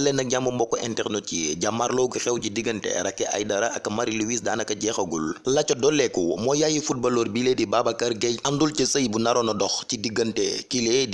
dal leen ak jàmm mbokk internet yi. Jàmmarloo gu xew ci diggante Racky Aïdara ak Marie Louise daanaka jeexagul. La ca dolleeku moo yaayu footballeur bi lee di Babacar Gueye àndul ci sëy bu naroon a dox ci di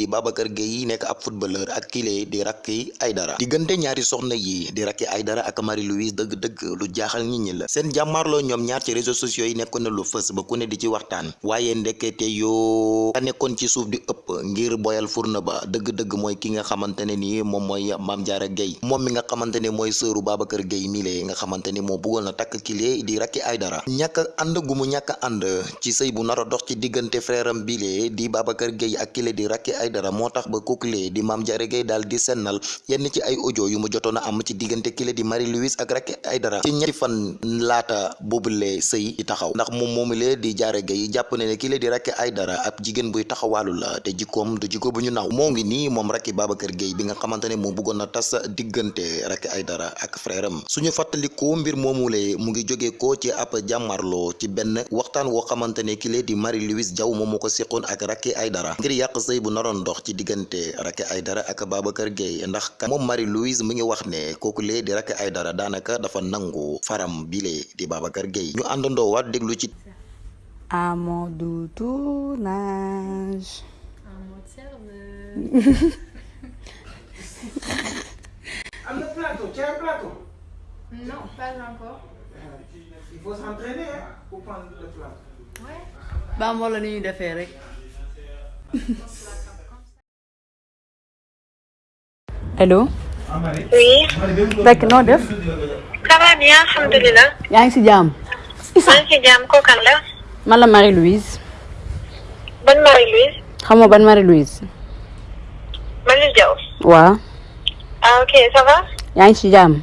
Babacar Gueye yi nekk ab footballeur ak kile di Racky Aïdara diggante ñaari soxna yi di Racky Aïdara ak Marie Louise dëgg-dëgg lu jaaxal nit ñi la. Seen jàmmarloo ñoom ñaar ci réseaux sociaux yi na lu fës ba ku ne di ci waxtaan. Waaye ndekete yoo ka nekkoon ci suuf di ëpp ngir boyal furna ba dëgg-dëgg mooy ki nga xamante ne nii moom mooy Mame Diarra Gueye moom mi nga xamante ne mooy sëru Babacar Gueye mile nga xamante ni moo bëggoon na kile di Racky Aïdara. Ñàkk ànd gu mu ñàkk ànd ci sëy bu nar dox ci diggante am bile di Babacar Gueye ak kile di Racky Aïdara moo tax ba di Mame Diarra Gueye daal di sennal yenn ci ay audio yu mu jotoon am ci diggante kile di Marie Louise ak Racky Aïdara. Ci ñetti fan laata boobule sëy di taxaw. Ndax moom di Diarra Gueye jàpp ne ne kile di Racky Aïdara ab jigéen buy taxawaalu la te jikkoom du jikko bu ñu naw. Moo ngi nii moom Racky Babacar Gueye bi nga xamante ne moo na diggante Racky Aïdara ak frère am suñu fàttalikoo mbir moomule mu ngi jóge ko ci ab jàmmarloo ci benn waxtaan woo xamante ne kile di Marie Louise Diaw moom moo ko seqoon ak Racky Aïdara ngir yàq sëy bu naroon dox ci diggante Racky Aïdara ak Babacar Gueye ndax ka moom Marie Louise mu ngi wax ne kooku lee di Racky Aïdara daanaka dafa nangu faram bile di Babacar Gueye ñu àndandoo waat déglu ci doux tournage. Serveuse. Non, pas encore. Il faut s'entraîner hein, pour prendre le plateau. Ouais. ba moo la rek. allo. Oui, noo def? ça va bien, alhamdulilah. yaa ngi si jàmm. maa ngi ci jàmm kooku kan la? man la Marie Louise. ban Marie Louise. xam nga ban Marie Louise. Marie Diaw. waaw. ah ok ça va? yaa ngi si jàmm.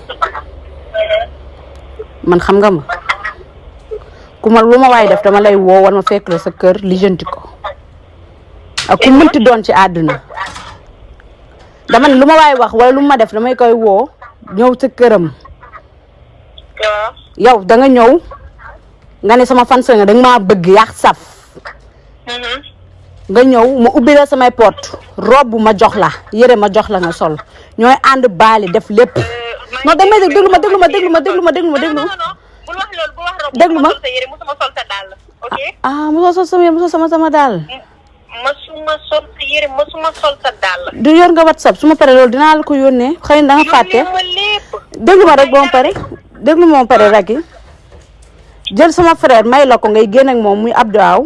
man xam nga ma. Ku ma lu ma waay def dama lay woo war ma fekk la sa kër lijjanti ko. Ak ku mënti doon ci àdduna. Dama ne lu ma waay wax wala lu ma def damay koy woo ñëw sa këram. Waaw. yow da nga ñëw nga ne sama fan nga da nga maa bëgg yàq saf. Mhm. nga ñëw ma ubbi la samay porte robe ma jox la yére ma jox la nga sol. Ñooy ànd baali def lépp da may déglu ma déglu ma déglu ma déglu ma déglu ma déglu non ma non non bul wax loolu bul wax robe. Déglu ma. musuma sol sa yére musuma sol sa dàll. ok. ah mosoo sol sa yére musuma sol sa dàll. du yor nga whatsapp su ma paree loolu dinaa la ko yónnee xëy na da nga fàtte ma déglu ma rek ma pare déglu ma ma pare Racky jël sama frère may la ko ngay génn ak moom muy Abdou Aw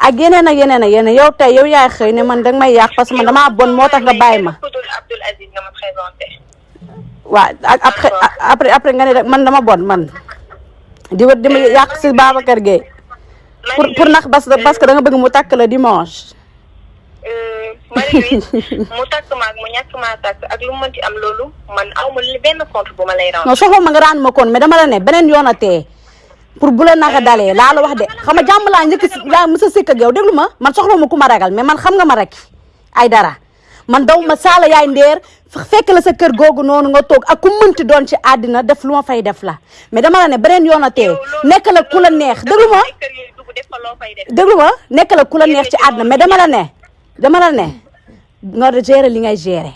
ak yeneen ak yeneen ak yeneen yow tey yow yaay xëy ne man danga may yàq parce que man damaa bon moo tax nga bàyyi ma waaw ak après après après nga ne rek man dama bon man. Di wa di ma yàq si Babacar Gueye. Pour pour nax parce que da nga bëgg mu takk la dimanche. Euh, mu takk ma ak mu ñàkk maa takk. Ak lu mu mënti am loolu man aw ma benn compte bu ma lay rendre. non soxla ma nga raan ma koon mais dama la ne beneen yoon a tee. Pour bu la naxa dalee laa la wax de. Xam nga jàmm laa njëkk laa mës a sikk ak yow. Déglu ma man soxla ma ku ma ragal mais man xam nga ma rek. Ay dara man daw ma saala yaay ndeer fekk la sa kër googu noonu nga toog ak ku mënti doon ci àddina def lu ma fay def la. Mais dama la ne beneen yoon a tee nekk la ku la neex. déglu ma. ay kër yooyu dugg def fa loo fay def. déglu ma. Nekk la ku la neex ci àddina. Mais dama la ne dama la ne nga gérer li ngay gérer.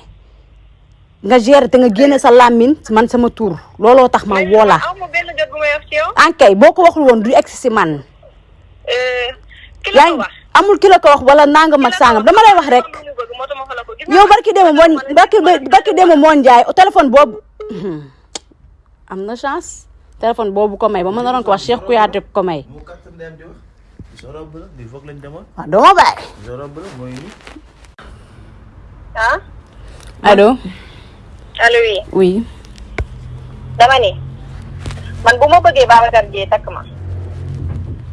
Nga gérer te nga génne sa làmmiñ man sama tur. Looloo tax ma woo la. aw ma benn jot bu may wax ci yow. ankay boo ko waxul woon du egsi si man. Euh, yaa amul ki la ko wax wala nangam ak sangam. dama lay wax rek Yow barki dema moo barki barki dema moo njaay téléphone boobu am na chance. Téléphone boobu ko may. Ba ma naroon ko wax Cheikh Kouyaté ko may. Mu kàttan ndeyam di wax. Zorob la di foog lañ demoon. Waaw doo ma bàyyi ah? Allo. Allo oui. Oui. Dama ni man bu ma bëggee Babacar Dieye takk ma.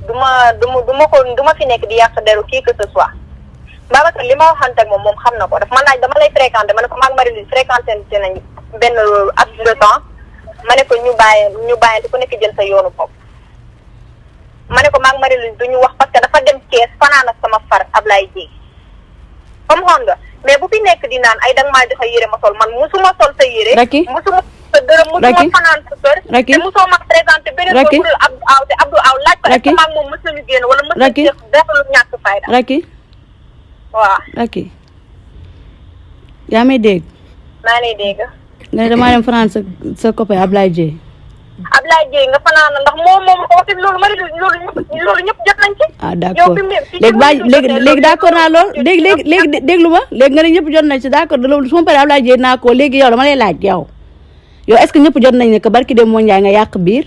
Du ma du ma du ma ko du ma fi nekk di yàq deru kii que ce soit Babacar li ma waxante ak moom moom xam na ko. Daf ma laaj dama lay fréquenté ma ne ko maag Marie-Louise fréquenté nañ benn at de temps. Ma ne ko ñu bàyyi ñu bàyyante ku nekk jël sa yoonu bopp. Ma ne ko maag Marie-Louise du ñu wax parce que dafa dem kees fanaan ak sama far Ablaye Dieng. Comme xoon nga? Mais bu fi nekk di naan ay danga maa joxe yére ma sol. Man musuma sol sa yére. Racky. musuma sa dërëm musuma fanaan sa kër. Racky. te musoo ma présenté beneen boppul Abdou Aw te Abdou Aw laaj ko est-ce que maag moom mës nañu génn wala mës nañu def def lu ñàkk fayda? Waaw Racky yaa may dégg maa lay dégg nga ne damaa dem France sa sa copain Ablaye Dieng Ablaye Dieng nga fanaan ndax moom moom ko waxit loolu mari loolu loolu ñëpp jot nañ ci ah d' accord fi léegi baa léegi léegi d' accord naa lool loolu léegi léegi léegi dé- déglu ma léegi nga ne ñëpp jot nañ ci d' accord loolu su ma paree Ablaye Dieng naa ko léegi yow dama lay laaj yow yow est ce que ñëpp jot nañ ne que barki dem moo nga yàq biir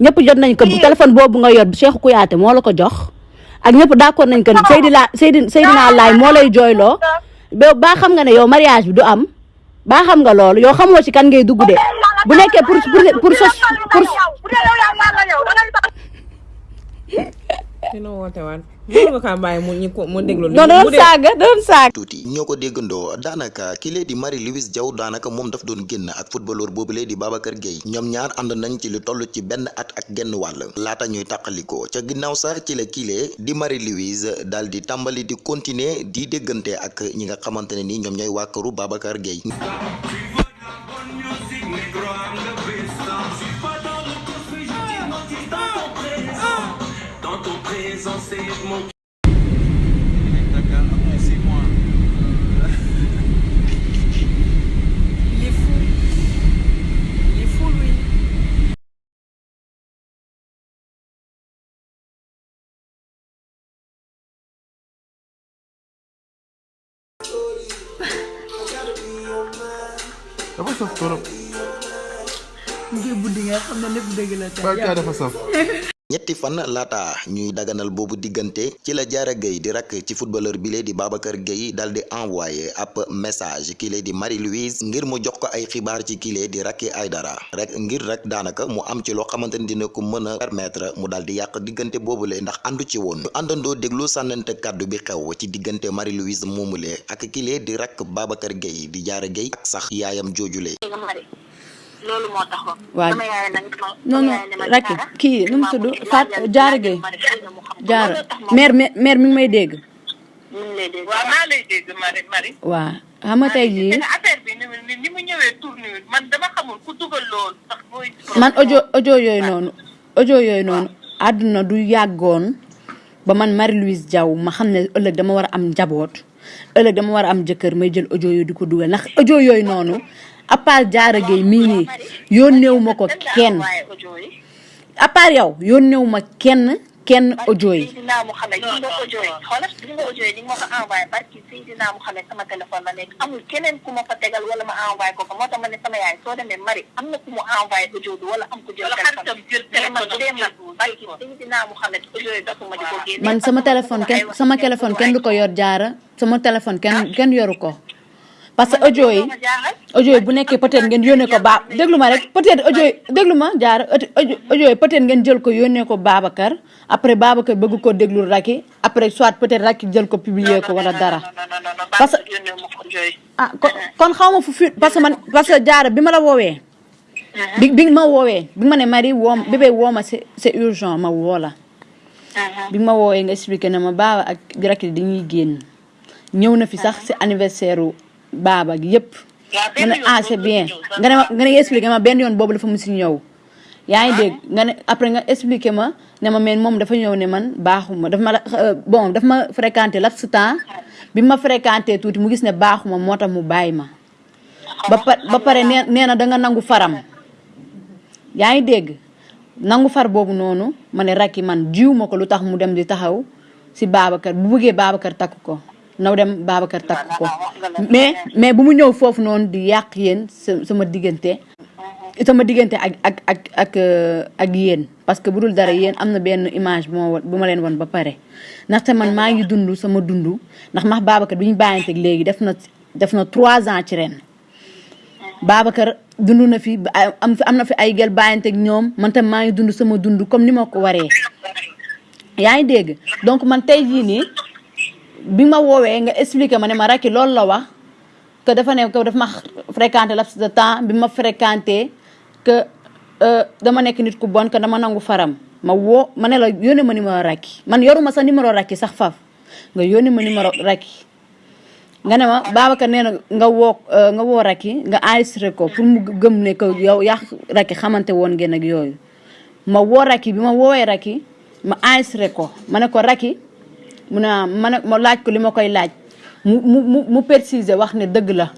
ñëpp jot nañ ko téléphone boobu nga yor Cheikh Kouyaté moo la ko jox ak ñëpp d' accord nañ que Seydina Seydi Seydina Laay moo lay jooyloo. ba baa xam nga ne yow mariage bi du am. Baa xam nga loolu yow xamoo ci kan ngay dugg de. Bu nekkee pour pour pour sos pour dina woote mënu nga kaa bàyyi mu ñu ko mu déglu non doon saaga doon saaga tuuti ñoo ko déggandoo daanaka ki di Marie-Louise Diaw daanaka moom daf doon génn ak footballeur boobu lee di Babacar Gueye ñoom ñaar ànd nañ ci lu toll ci benn at ak genn wàll laata ñuy tàqalikoo ca ginnaaw sax ci la kilee di Marie-Louise daal di tàmbali di continuer di déggante ak ñi nga xamante ne ni ñoom ñooy waa këru Babacar Gueye saf. Ñetti fan laata ñuy daganal boobu diggante ci la Diarra Gueye di rakk ci footballeur bi lee di Babacar Gueye dal di envoyé ab message kii lee di Marie-Louise ngir mu jox ko ay xibaar ci kii lee di Racky Aïdara. Rek ngir rek daanaka mu am ci loo xamante ni dina ko mën a permettre mu daal di yàq diggante boobule ndax àndu ci woon. Ñu àndandoo déglu sànnante kàddu bi xew ci diggante Marie-Louise moomule ak kii lee di rakk Babacar Gueye di Diarra Gueye ak sax yaayam joojule mari loolu moo taxoon waaw sama yaay nag non non kii nu mu tudd Fat Diarra Gueye Diarra mère mère mi ngi may dégg. Waaw maa lay dégg Marie Marie. waaw xam nga tey jii affaire bi ni mu ñëwee man dama xamul ku dugal loolu sax mooy. man audio audio yooyu noonu audio yooyu noonu àdduna du yàggoon ba man Marie-Louise Diaw ma xam ne ëllëg dama war a am njaboot ëllëg dama war a am jëkkër may jël audio yooyu di ko dugal. Ndax audio yooyu noonu à part Diarra Gueye mii nii yónneewu ma ko kenn part yow yónneewu ma kenn kenn ni sama mais man sama téléphone kenn sama téléphone kenn du ko yor jaara sama téléphone kenn kenn yoru ko parce que audio yi audio bu nekkee peut-être ngeen yónnee ko ba déglu ma rek peut-être audio déglu ma jaara audio yi peut-être ngeen jël ko yónnee ko Babacar après Babacar bëgg ko déglu Racky après soit peut-être Racky jël ko publier ko wala dara. Parce que ah kon xaw ma fu fi parce que man parce que jaara bi ma la woowee bi bi ma woowee bi ma ne Marie woo bébé woo ma c'est c'est urgent ma woo la. Bi ma woowee nga expliqué na ma baaba ak Racky dañuy génn. Ñëw na fi sax si anniversaire baaba gi yëpp. Ma ne ah c'est bien. nga ne nga ne expliqué ma benn yoon boobu dafa mu si ñëw. Yaa ngi dégg? Nga ne après nga expliqué ma ne ma mais moom dafa ñëw ne man baaxuma dafa ma euh, bon dafa ma fréquenté laps temps. Bi ma fréquenté tuuti mu gis ne baaxuma moo tax mu bàyyi ma. Ba ba pare nee na da nga nangu faram. Yaa ngi dégg? Nangu far boobu noonu ma ne Racky man jiw ma ko lu tax mu dem di taxaw si Babacar bu bëggee Babacar takk ko naw dem Babacar takk ko. Mais mais bu mu ñëw foofu noonu di yàq yéen sa sama diggante sama diggante ak ak ak ak ak yéen. Parce que bu dul dara yéen am na benn image bu ma won- bu ma leen won ba pare. Ndaxte man maa ngi dund sama dund. Ndax max Babacar bi ñu bàyyanteeg léegi def na def na trois ans ci ren. Babacar dund na fi am fi am na fi ay gel bàyyanteeg ñoom. Man tam maa ngi dund sama dund comme ni ma ko waree. Yaa ngi dégg? Donc man tey jii nii bi ma woowee nga expliqué ma ne ma rakki loolu la wax que dafa ne que dafa ma fréquenté laps de temps bi ma fréquenté que euh, dama nekk nit ku bon que dama nangu faram. Ma woo ma la yónnee ma numéro rakki. Man yoruma sa numéro rakki sax faf. Nga yónnee ma numéro rakki. Nga ne ma Babacar nee na nga woo euh, nga woo rakki nga enregistré ko pour mu gëm ne yow rakki xamante woon ngeen ak ma woo rakki bi ma woowee rakki ma enregistré ko. Ma ko rakki mu ne ah ma laaj ko li koy laaj. Mu mu mu préciser wax ne dëgg la.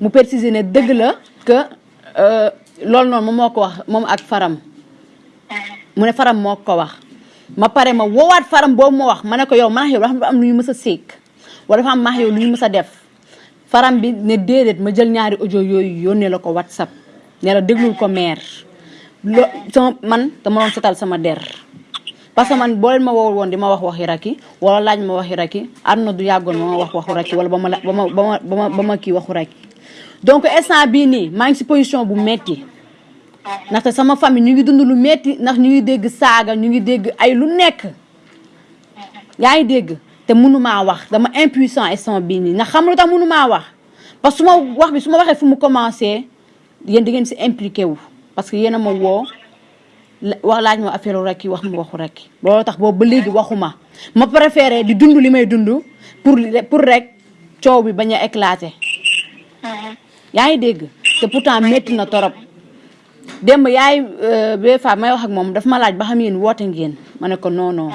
Mu préciser ne dëgg la que euh, noonu moom moo ko wax moom ak faram. Mu ne faram moo ko wax. Ma pare ma woowaat faram boobu ma wax ma ko yow man ak yow dafa am lu ñu mës wala dafa am maax def. Faram bi ne déedéet ma jël ñaari audio yooyu yónnee la ko whatsapp. Ne la déglul ko maire. Lo man dama doon setal sama der parce que man leen ma woowul woon di wax waxi wala laaj ma waxi rakki àdduna du yàggoon ma wax waxu rakki wala la ba ma ba ma kii waxu rakki donc instant bii nii maa ngi si position bu metti. Ndaxte sama famille ñu ngi dund lu metti ndax ñu ngi dégg saaga ñu ngi dégg ay lu nekk. Yaa ngi dégg? Te mënumaa wax. Dama impuissant instant bii nii. Ndax xam lu tax mënumaa wax? Parce que su ma wax bi su ma waxee fu mu commencé yéen da ngeen si parce que yéen a ma woo wax laaj ma affaire rakki wax ma waxu rakki loolu tax boobu ba léegi waxuma. Ma préféré di dund li may dund pour pour rek coow bi bañ a éclater. Yaa ngi dégg? Te pourtant métti na torop. Démb yaay bee fa may wax ak moom daf ma laaj ba xam yéen woote ngeen. Ma ne ko non non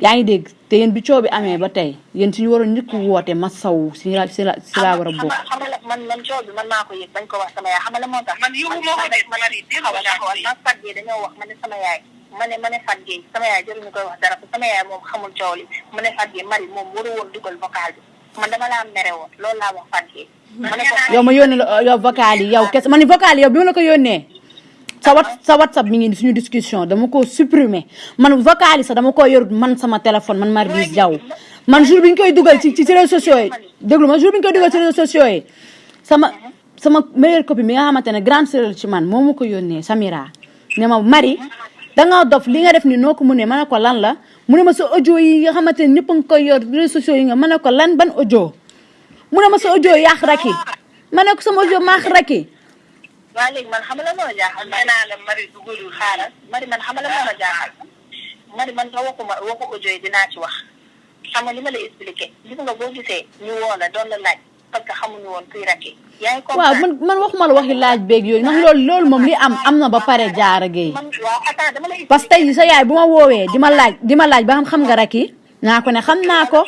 yaa ngi dégg? Te yéen bi coow bi amee ba tey yéen suñu waroon njëkk woote ma saw si la si la si laa war a bokk. Xam nga man man coow bi man maa ko yëg bañ ko wax sama yaay. Xam nga la moo tax. Man yëgu moo ko man man dañoo wax ma ne sama yaay ma ne ma ne Fat Gueye sama yaay jëruñu koy wax dara sama yaay moom xamul coow li. Ma ne Fat Gueye Marie moom waru woon dugal vocal bi. Man dama laa mere woon loolu laa wax Fat Gueye. ma ne ko yow ma yónnee la yow vocal yi yow kese ma ni vocal yow bi ma la ko yónnee sa wat sa whatsapp mi ngi suñu discussion dama ko supprimer. Man vocal sax dama ko yorut man sama téléphone man Marie Diaw. Man jour bi ñu koy dugal ci ci réseaux sociaux yi. Déglu ma jour bi ñu koy dugal ci réseaux sociaux sama sama meilleure copine bi nga xamante ne grande sœur ci man moo ma ko yónnee Samira. Ne ma Marie danga dof li nga def ni noo ko mu ne ma ne ko lan la? Mu ne ma sa audio yi nga xamante ne ñëpp a ngi koy yor réseaux sociaux yi nga ma ne ko lan ban audio? Mu ne ma sa audio yàq raki. Ma ne ko sama audio maax raki waaw léegi man xam nga la moo jaaxal nee naa la Marie dugalul xaaral Marie man xam nga la ma jaaxal Marie man sa waxuma waxu audio yi dinaa ci wax xam nga li ma la expliqué gis nga boo gisee ñu woo la doon la laaj parce que xamuñu woon kuy rakki yaa ngi waaw man man waxuma la waxi laaj beeg yooyu ndax loolu loolu moom li am am na ba pare jaara géey parce que tey sa yaay bu ma woowee di ma laaj di ma laaj ba xam xam nga raki naa ko ne xam naa ko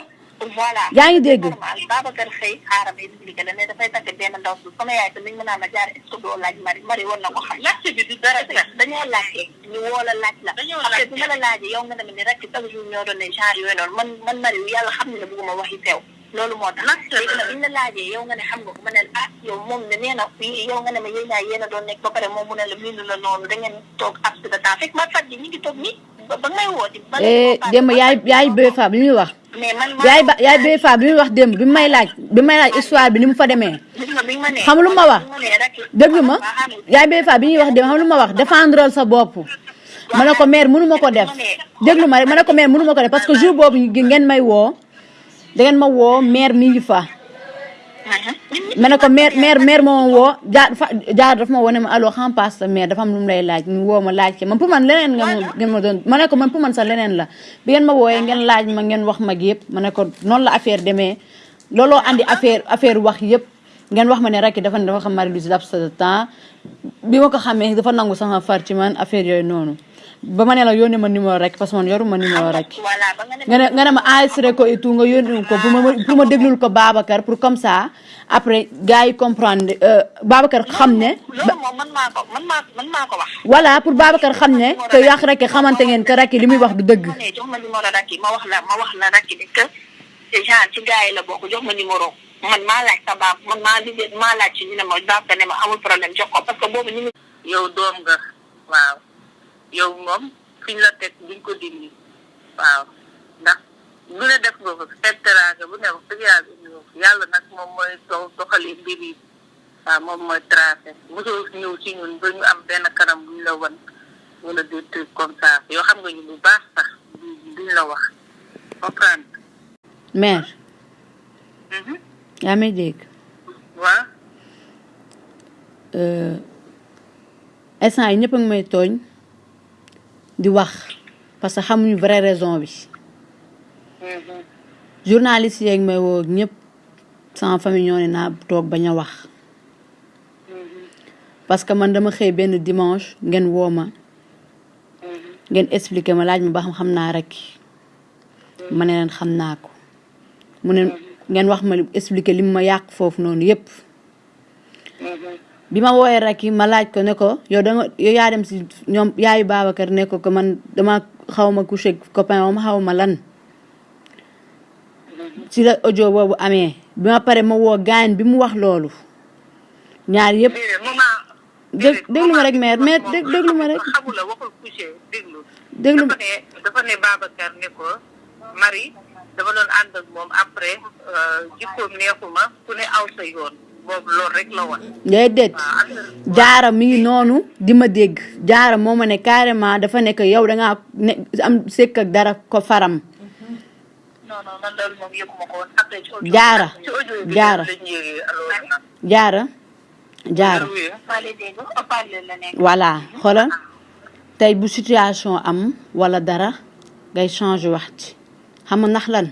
voilà. Yaa ngi dégg. normal. Babacar xëy xaaral ma expliqué la ne dafay takk benn ndaw su sama yaay te mën a ma jaar est-ce que doo laaj Marie? Marie war na ko xam. Laajte bi du dara dañoo laajte ñu woo la laaj la. Après bu ma la laajee yow nga dem ni rek chaque jour ñoo doon ne genre yooyu noonu man man Marie yàlla xam ne ne bëgguma waxi teew. Loolu moo tax. Léegi nag biñ la laajee yow nga ne xam nga ko ma ne ah yow moom ne nee na yow nga ne ma yéen ñaar yéen a doon nekk ba pare moom mu ne la bindu la noonu da ngeen toog ab de temps. Fekk ma fat ji ñu ngi toog nii ba ngay woo di ba eh démb yaay yaay bee fa bi muy wax. Yaay ba yaay bee fa bi wax démb bi may laaj bi may laaj histoire bi ni mu fa demee. Xam lu ma wax. Nga ma. Yaay bee fa bi ñuy wax démb xam lu ma wax. Défendral sa bopp. Ma ne ko mère mënu ma ko def. Déglu ma rek ma ne ko mère mënu ma ko def parce que jour boobu ngeen may woo da ngeen ma woo mère mi ngi fa ma ne ko mère mère mère moo woo jaar dafa ma wone ma allo xam passe sa mère dafa am lu lay laaj ñu woo ma laaj ke man pour man leneen nga ma ngeen ma doon ma ko man pour man sax leneen la. Bi ngeen ma wooyee ngeen laaj ma ngeen wax mag yëpp ma ne ko noonu la affaire demee. Looloo andi affaire affaire wax yëpp ngeen wax ma ne rek dafa dafa xam Marie Louise laps de temps. Bi ma xamee dafa nangu sama far ci man affaire yooyu noonu ba ma ne la yónnee ma numéro rek parce que man yoruma numéro rek. voilà ba nga ne nga ma enregistré ko et tout nga yónni ko pour ma pour ma déglul ko Babacar pour comme ça après gars yi comprendre euh, Babacar xam ne ko man maa man maa ko wax. Voilà pour Babacar xam ne que yàq rek xamante ngeen que rek li muy wax du dëgg. ma ne jox ma numéro rakki ma wax la ma wax la rakki ni que genre ci gars yi la bokk jox ma numéro. Man maa laaj sa baab man maa liggéey maa laaj ci ñu ne ma Babacar ne ma amul problème jox ko parce que boobu ñu yow doom nga waaw yow moom fiñ la teg duñ ko dindi. Waaw. Ndax lu ne def nga ko xeeb teraanga bu ne wax dëgg yàlla indi ko. Yàlla nag moom mooy soo doxalee mbir yi. Waaw moom mooy tracé. Mosoo ñëw ci ñun ba ñu am benn kanam buñ la wan wala des trucs comme ça. Yoo xam nga ñu bu baax sax duñ la wax. Comprendre? Mère. Mhm. yaa may dégg. Waaw. Euh, instant yi ñëpp a ngi may tooñ. Di wax parce que xamuñu vraie raison bi. Journaliste yeeg may woo ñëpp sama famille ñoo ne naa toog wax. Parce que man dama xëy benn dimanche ngeen woo ngeen expliqué ma laaj ma ba xam rek. Ma ne leen ko. Mu ne ngeen wax ma ma bi ma woowee rek ma laaj ko ne ko yow da nga yow yaa dem si ñoom yaayu Babacar ne ko que man dama xaw ma couché copain wam xaw ma lan. Ci la audio boobu amee bi ma pare ma woo gaañ bi mu wax loolu. Ñaar yëpp dég déglu ma rek mère mais dég déglu ma rek. xamula waxul couché déglu. déglu dafa ne dafa ne Babacar ne ko Marie dafa doon ànd ak moom après jikkoom neexuma ku ne aw sa yoon boobu loolu rek la woon. déedéet. Jaara mi ngi noonu di ma dégg. Jaara moo ma ne carrément dafa nekk yow da ngaa ne am sekk ak dara ko faram. Non non man loolu moom yëguma ko woon. Après ci audio Jaara, Jaara. jaara. Jaara. Voilà. Xoolal. Tey bu situation am wala dara ngay changer wax ci. Xam nga ndax lan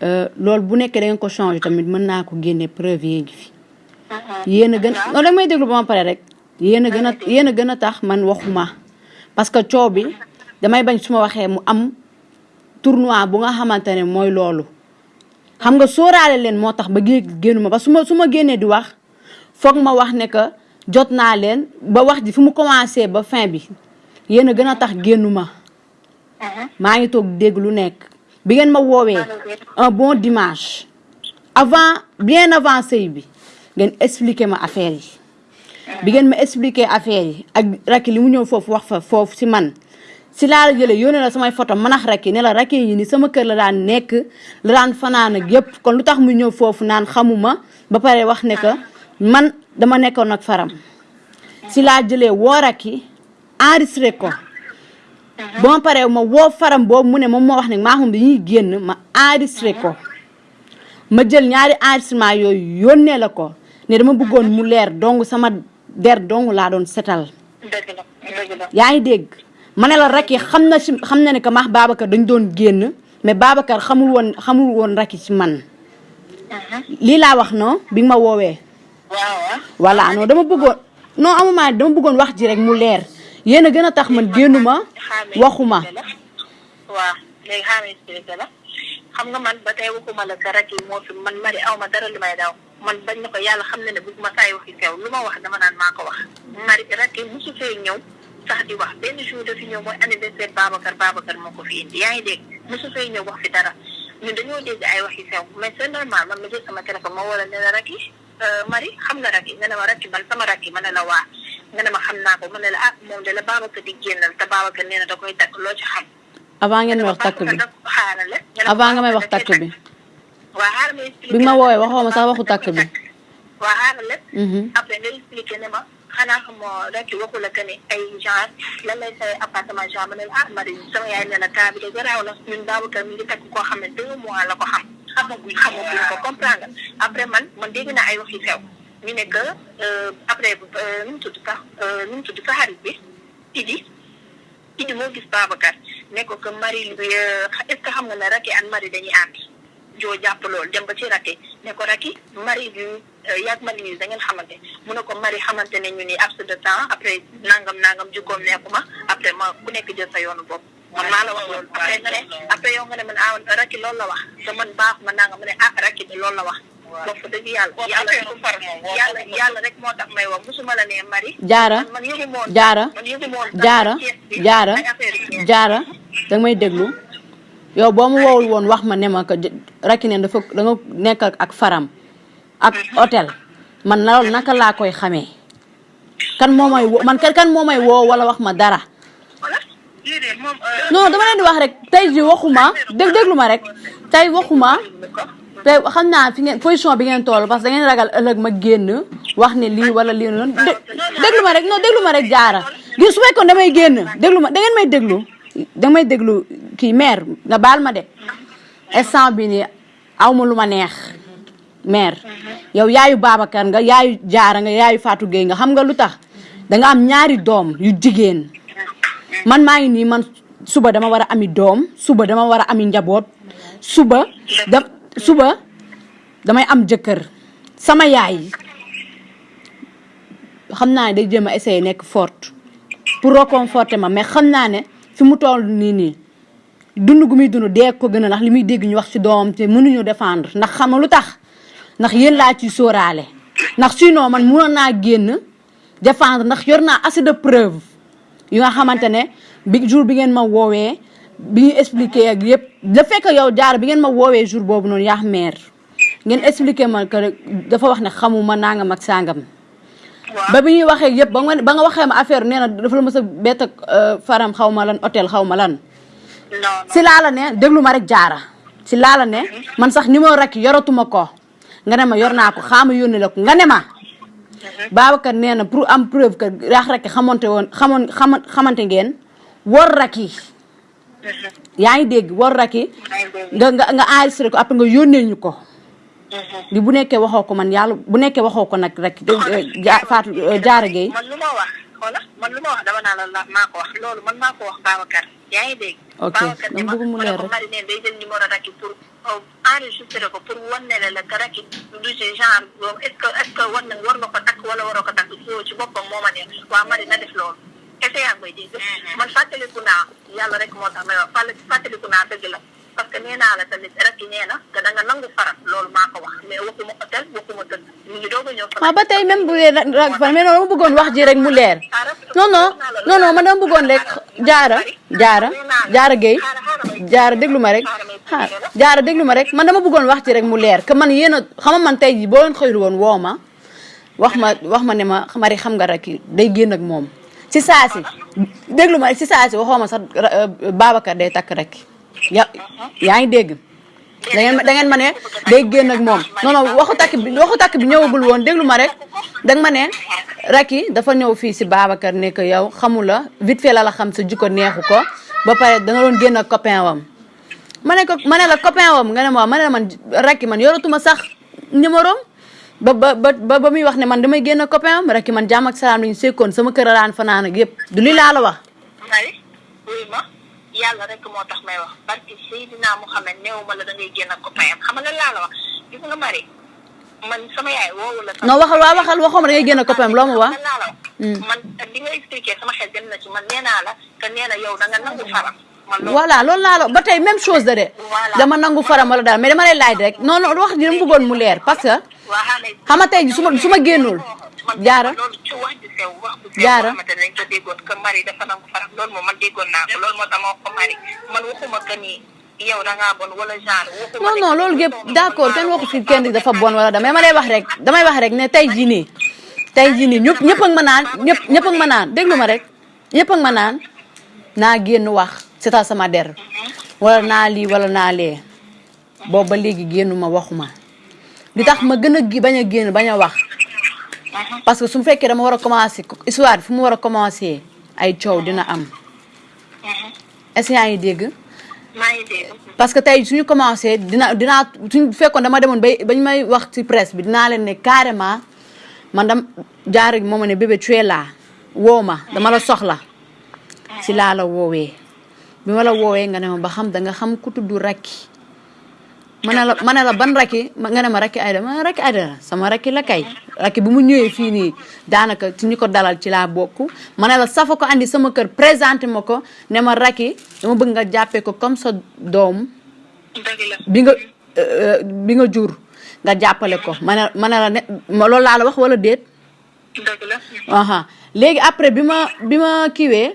loolu bu nekkee da ngeen ko changer tamit mën naa ko génne preuve yi ngi fi. Yéen a gën non da may déglu ba ma pare rek. Yéen a gën a yéen a gën a tax man waxuma. Parce que coow bi damay bañ su ma waxee mu am tournoi bu nga xamante ne mooy loolu. Xam nga sóoraale leen moo tax ba su ma su ma génnee di wax foog ma wax ne que jot naa leen ba wax ji fu mu commencé ba fin bi. Yéen a gën a tax génnuma. Maa ngi toog dégg lu nekk bi ngeen ma woowee un bon dimanche. Avant bien avant sëy bi ngeen expliqué ma affaire yi. Bi ngeen ma expliqué affaire yi ak rakki li mu ñëw foofu wax fa foofu si man si la jëlee yónnee la samay photo manax rakki ne la rakki yi ni sama kër la daan nekk la daan fanaan ak yëpp kon lu tax mu ñëw foofu naan xamuma ba pare wax ne que man dama nekkoon ak faram. Si laa jëlee woo rakki enregistré ko ba ma paree ma woo faram boobu mu ne moom moo wax ne maa xam dañuy génn ma enregistré ko. Ma jël ñaari enregistrement yooyu yónnee la ko ne dama bëggoon mu leer dong sama der dong laa doon setal. Dëgg la dëgg la. dégg? Ma ne la que maax Babacar dañ doon génn mais Babacar xamul woon xamul woon Racky ci man. Lii laa wax non? Bi ma waaw. voilà non dama bëggoon non amuma dama bëggoon wax ji rek mu leer yéen a gën a tax man génnuma waxuma waaw léegi xaaral expliqué la xam nga man ba waxuma la sa rakk yi moo fi man mari aw ma dara li daw man bañ na yàlla xam na ne bëgguma saay waxi sew lu ma wax dama naan maa wax mari rakk yi mosu fee ñëw sax di wax benn jour dafi ñëw mooy anniversaire Babacar Babacar moo fi indi yaa ngi dégg mosu fee ñëw wax fi dara ñun dañoo dégg ay waxi sew mais c'est normal man ma jël sama téléphone ma wala ne la yi mari xam nga rakk yi nga ne ma rakk yi man sama rakk yi ma ne la waa nga ne ma xam naa ko ma ne la ah moom de la Babacar di génnal te Babacar nee na da koy takk loo ci xam. Avant ngeen may wax takk bi. avant nga may wax takk bi. waa xaaral ma expliqué bi ma woowee waxoo ma sax waxu takk bi. xaarale Mhm. après nga expliqué ne ma xanaa xamoo rek waxu la que ne ay genre lan lay say appartement genre ma ne la ah Marie sama yaay ne la cas bi de garaaw la ñun Babacar mi ngi takk koo xam ne deux mois la ko xam. Xamaguñ xamaguñ ko comprendre après man man dégg naa ay wax yu sew ñu ne que après nu mu tudd sax nu mu xarit bi Idi Idi moo gis Babacar ne ko que Marie bi est-ce que xam nga ne Racky ak Marie dañuy ànd joo jàpp loolu dem ba ci Racky ne ko Racky Marie bi yaag Marie bi da ngeen xamante mu ne ko xamante ne ñu ni de temps après nangam nangam jikkoom nekkuma après ma ku nekk jël sa yoonu bopp man ah Racky loolu la kan moo may wo man kan kan moo may woo wala wax ma dara non dama leen di wax rek ji waxuma ma rek. Tey waxuma te xam fi ngeen position bi ngeen toll parce da ngeen ragal ma ne wala lii noonu. Dé- déglu ma rek non rek jaara. Su damay da ngeen may da may mère nga baal ma de. Instant bi nii aw ma neex mère yow yaayu Babacar nga yaayu Jaara nga yaayu Fatou Gueye nga xam nga lu tax? Danga am ñaari doom man maa ngi nii man suba dama war a ami doom suba dama war a ami njaboot suba da suba damay am jëkkër. Sama yaay xam naa ne day jéem a essayer nekk forte pour réconforter ma mais xam naa ne fi mu toll nii nii dund gu muy dund dee ko gën a ndax li muy dégg ñu wax ci doomam te mënuñu défendre. Ndax xam lu tax? Ndax yéen laa ciy sóoraale. Ndax sinon man mënoon naa génn défendre ndax yor naa assez de preuve yu nga xamante ne bi jour bi ngeen ma woowee bi ñu expliqué ak yëpp le fait que yow jaar bi ngeen ma woowee jour boobu noonu yaa mère ngeen expliqué ma que dafa wax ne xamuma nangam ak sangam. ba bi ñuy waxee yëpp ba nga ba nga waxee ma affaire nee na dafa la a bett ak faram xaw ma lan hôtel xaw ma lan. si laa la ne déglu ma rek jaara si laa la ne man sax numéro rek yoratuma ko nga ne ma yor naa ko xaama yónni la ko nga ne ma. Babacar nee na pour am preuve que raax rek xamante woon xamoon xama xamante ngeen war raki. Yaa ngi dégg war raki. Nga nga nga enregistré ko après nga yónnee ñu ko. li bu nekkee waxoo ko man yàlla bu nekkee waxoo ko nag rek ja Fatou Diarra Gueye. man lu ma wax xoola man lu ma wax dama naa la la maa ko wax loolu man maa ko wax Babacar. Yaa ngi dégg. Ok Babacar ne ma bëgg mu ma ne leer rek. Marie ne day jël numéro Racky pour enregistré ko pour wan ne la que Racky du ci genre boobu est ce que est ce que war na war nga ko takk wala waroo ko takk foo ci boppam moo ma ne waa Marie na def loolu. que yaa ngi koy dégg. man fàttaliku naa yàlla rek moo tax may wax fàttaliku naa dëgg la parce que nee la tamit Racky nee na que da nga nangu farat loolu maa ko wax mais waxuma hôtel waxuma tëdd ñu ngi doog a ñëw. waaw ba tey même bu dee rag fan mais noonu dama bëggoon wax ji rek mu leer non non non non man dama bëggoon rek jaara jaara jaara Gueye jaara déglu ma rek jaara déglu ma rek man dama bëggoon wax ji rek mu leer que man yéen a xam nga man tey jii boo leen xëyul woon woo ma. Wax ma wax ma ne ma Marie xam nga rek day génn ak moom si saa si déglu ma rek si saa si waxoo ma sax Babacar day takk rek ya yaa ngi dégg. Da ngeen da ngeen ma ne day génn ak moom. non non waxu takk bi waxu takk bi ñëwagul woon déglu ma rek. Danga ma ne Racky dafa ñëw fii si Babacar ne que yow xamu la vite fait la la xam sa jikko neexu ko. Ba pare da nga doon génn ak copain wam. Ma ne ko ma ne la copain wam nga ne ma ma ne la man Racky man yoratuma sax numéro ba ba ba ba muy wax ne man damay génn ak copain wam Racky man jàmm ak salaam lañu sekkoon sama kër a daan fanaan ak yëpp du li laa la wax yàlla rek moo tax may wax. Barki Seydina Mouhamed néew ma la da ngay génn ak copain am xam nga laa la wax? Gis nga Marie? Man sama yaay woowu la. non waxal waa waxal waxoo ma da ngay génn ak copain am loo ma laa la wax. man li nga expliqué sama xel dem na ci man nee naa la que nee na yow da nga nangu faram. voilà loolu laa la ba tey même chose da de. Dama nangu faram wala dara mais dama lay laaj rek. Non non wax ji dama bëggoon mu leer parce que waa xaaral xam nga tey ji su ma su ma génnul jaara Jaara. ne dañ ko déggoon que Marie dafa nangu faram loolu moom man déggoon naa ko loolu moo tax ma wax ko Marie man waxuma que ni. Yow da ngaa bon wala genre non non loolu yëpp doo d'accord bon, kenn waxu fi kenn dafa bon wala dama damay wax rek damay wax rek ne tey jii nii tey jii nii ñëpp ñëpp ak ma naan ñëpp ñëpp ak ma naan déglu ma rek ñëpp ak ma naan naa génn wax seetal sama der wala naa lii wala naa lee boobu ba léegi génnuma waxuma li tax ma gën a bañ a génn bañ a wax parce que su fekkee dama war a commencer histoire fu mu war a commencer ay coow dina am. Est-ce que yaa ngi dégg? Maa ngi dégg. parce que tey suñu commencé dina dinaa suñu fekkoon dama demoon bay bañ may wax ci presse bi dinaa leen ne carrément man dam jaar moo ma ne bébé tu es là woo ma dama la soxla. Si laa la woowee. Bi ma la woowee nga ne ma ba xam da nga xam ku tudd Racky ma ne la la ban ma- nga ne ma Racky Aïda ma Aïda la sama Racky la kay Racky bu mu ñëwee fii nii daanaka ci ñu ko dalal ci laa bokk ma ne la safa ko andi sama kër présenté ma ko. Ne ma Racky dama bëgg nga jàppee ko comme sa doom. La. bi nga euh, bi nga jur. Nga jàppale ko. Ma ne ma ne la ne ma loolu laa la wax wala déet? La. aha. Léegi après bi ma bi ma kiiwee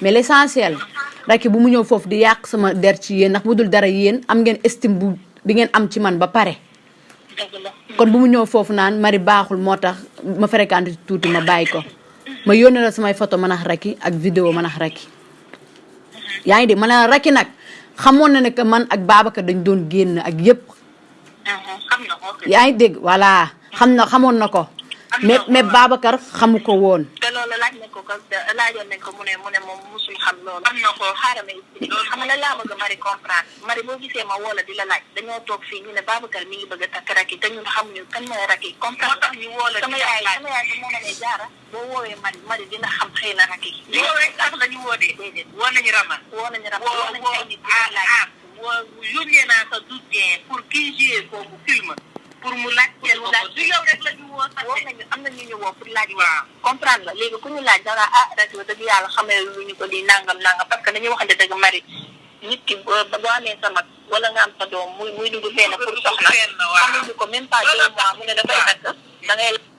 mais l'essentiel Racky bu mu ñëw foofu di yàq sama der ci yéen ndax bu dul dara yéen am ngeen estime bu bi ngeen am ci man ba pare. Kon bu mu ñëw foofu naan mari baaxul moo tax ma fréquenté tuuti ma bàyyi ko. Ma yónnee la samay photo man ak Racky ak vidéo man ak Racky yaa ngi dégg? Ma ne la Racky nag xamoon na ne que man ak Babacar dañ doon génn ak yépp. Na ko yaa ngi dégg? Voilà. Xam na xamoon na ko mais mais Babacar xamu ko woon. Te loolu laaj nañ ko ko laajoon nañ ko mu ne mu ne moom musul xam loolu. Am na ko xaaral ma expliqué xam nga laa bëgg Marie comprendre. Marie boo gisee ma woo la di la laaj dañoo toog fii ñu ne Babacar mi ngi bëgg a takk rakki te ñun xamuñu kan mooy rakki. comprendre moo tax ñu woo la sama yaay sama yaay bi moo ma ne jaara boo woowee Marie Marie dina xam xëy na rakki. yow rek la ñu woo de. Déedéet. Woo nañu ramal. woo nañu ramal woo nañu ay nit di la laaj. woo yónnee naa sa dossier pour kii joué foofu film. Pour mu laaj pour mu laaj du yow rek la ñu woo sax woo nañu am na ñu ñu woo pour laaj. Waaw. Comprendre nga léegi ku ñu laaj dara ah ba dëgg yàlla xamee lu ñu ko di nangam nangam parce que dañuy waxante dëgg mari nit ki boo amee sa mag wala nga am sa doom muy muy dugg fenn pour soxna xamuñu ko même pas deux mois mu ne dafay takk